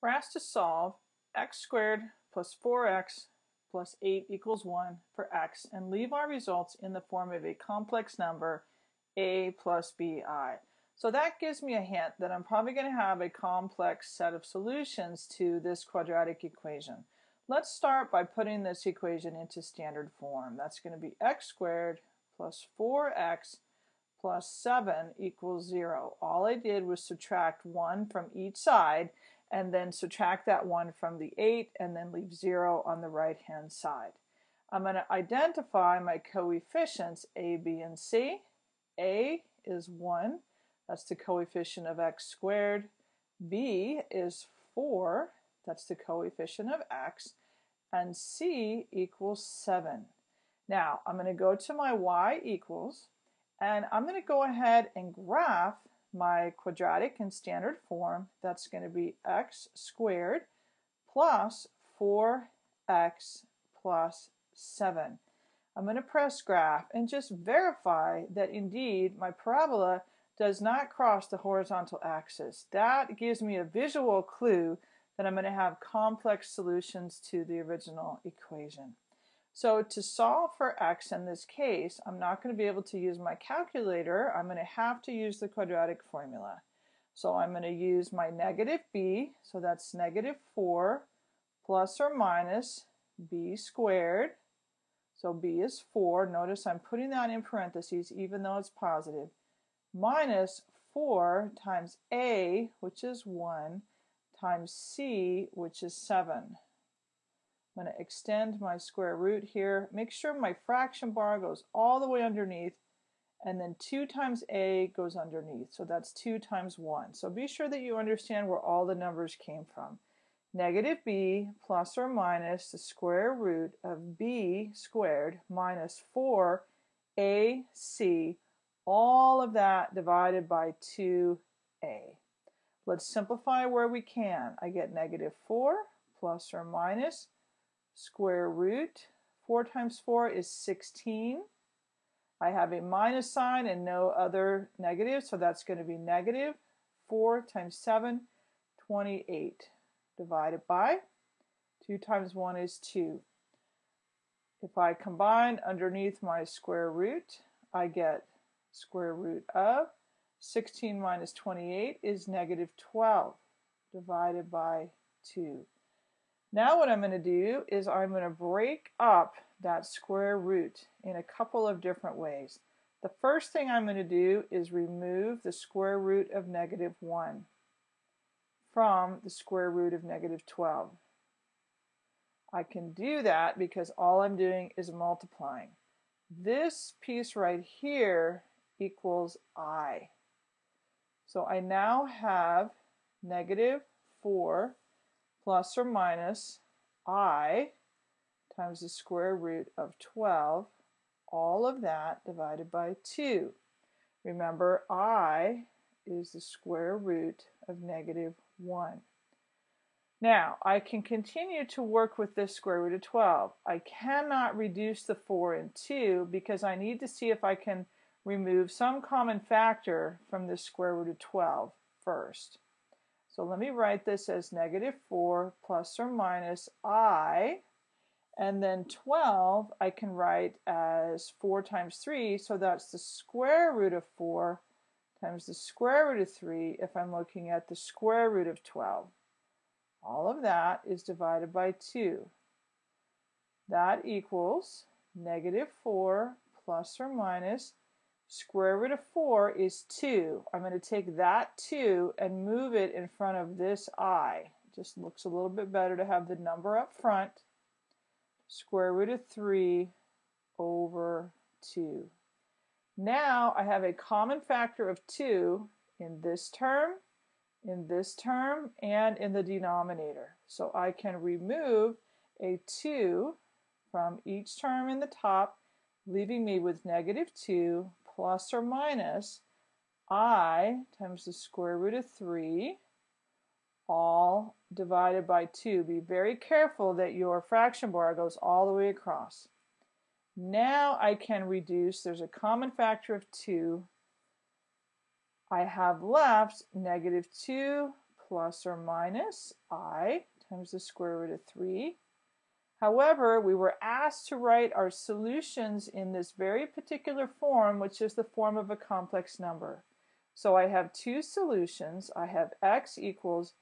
We're asked to solve x squared plus 4x plus 8 equals 1 for x and leave our results in the form of a complex number a plus bi. So that gives me a hint that I'm probably going to have a complex set of solutions to this quadratic equation. Let's start by putting this equation into standard form. That's going to be x squared plus 4x plus 7 equals 0. All I did was subtract 1 from each side and then subtract that 1 from the 8 and then leave 0 on the right hand side. I'm going to identify my coefficients a, b, and c. a is 1, that's the coefficient of x squared. b is 4, that's the coefficient of x. And c equals 7. Now I'm going to go to my y equals and I'm going to go ahead and graph my quadratic in standard form, that's going to be x squared plus 4x plus 7. I'm going to press graph and just verify that indeed my parabola does not cross the horizontal axis. That gives me a visual clue that I'm going to have complex solutions to the original equation. So to solve for x in this case, I'm not going to be able to use my calculator. I'm going to have to use the quadratic formula. So I'm going to use my negative b, so that's negative 4 plus or minus b squared. So b is 4. Notice I'm putting that in parentheses even though it's positive. Minus 4 times a, which is 1, times c, which is 7. I'm going to extend my square root here. Make sure my fraction bar goes all the way underneath and then 2 times a goes underneath. So that's 2 times 1. So be sure that you understand where all the numbers came from. Negative b plus or minus the square root of b squared minus 4ac, all of that divided by 2a. Let's simplify where we can. I get negative 4 plus or minus square root. 4 times 4 is 16. I have a minus sign and no other negative, so that's going to be negative 4 times 7, 28, divided by 2 times 1 is 2. If I combine underneath my square root, I get square root of 16 minus 28 is negative 12 divided by 2. Now what I'm going to do is I'm going to break up that square root in a couple of different ways. The first thing I'm going to do is remove the square root of negative 1 from the square root of negative 12. I can do that because all I'm doing is multiplying. This piece right here equals i. So I now have negative 4 plus or minus i times the square root of 12, all of that divided by 2. Remember, i is the square root of negative 1. Now, I can continue to work with this square root of 12. I cannot reduce the 4 and 2 because I need to see if I can remove some common factor from the square root of 12 first. So let me write this as negative 4 plus or minus i. And then 12 I can write as 4 times 3, so that's the square root of 4 times the square root of 3 if I'm looking at the square root of 12. All of that is divided by 2. That equals negative 4 plus or minus Square root of 4 is 2. I'm going to take that 2 and move it in front of this i. Just looks a little bit better to have the number up front. Square root of 3 over 2. Now I have a common factor of 2 in this term, in this term, and in the denominator. So I can remove a 2 from each term in the top, leaving me with negative 2 plus or minus i times the square root of 3 all divided by 2. Be very careful that your fraction bar goes all the way across. Now I can reduce, there's a common factor of 2. I have left negative 2 plus or minus i times the square root of 3. However, we were asked to write our solutions in this very particular form, which is the form of a complex number. So I have two solutions. I have x equals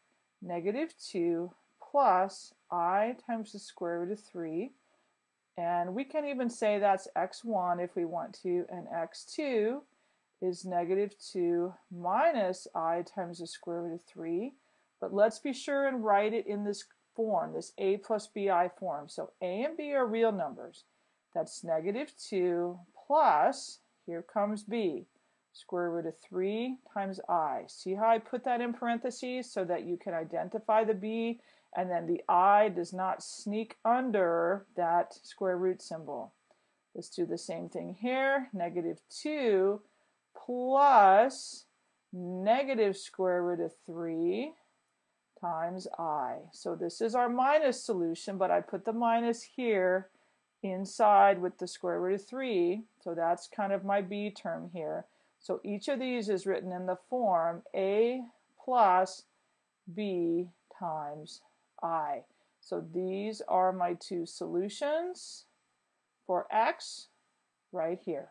negative 2 plus i times the square root of 3. And we can even say that's x1 if we want to, and x2 is negative 2 minus i times the square root of 3. But let's be sure and write it in this form, this a plus bi form. So a and b are real numbers. That's negative 2 plus, here comes b, square root of 3 times i. See how I put that in parentheses so that you can identify the b and then the i does not sneak under that square root symbol. Let's do the same thing here. Negative 2 plus negative square root of 3 times i. So this is our minus solution, but I put the minus here inside with the square root of 3. So that's kind of my b term here. So each of these is written in the form a plus b times i. So these are my two solutions for x right here.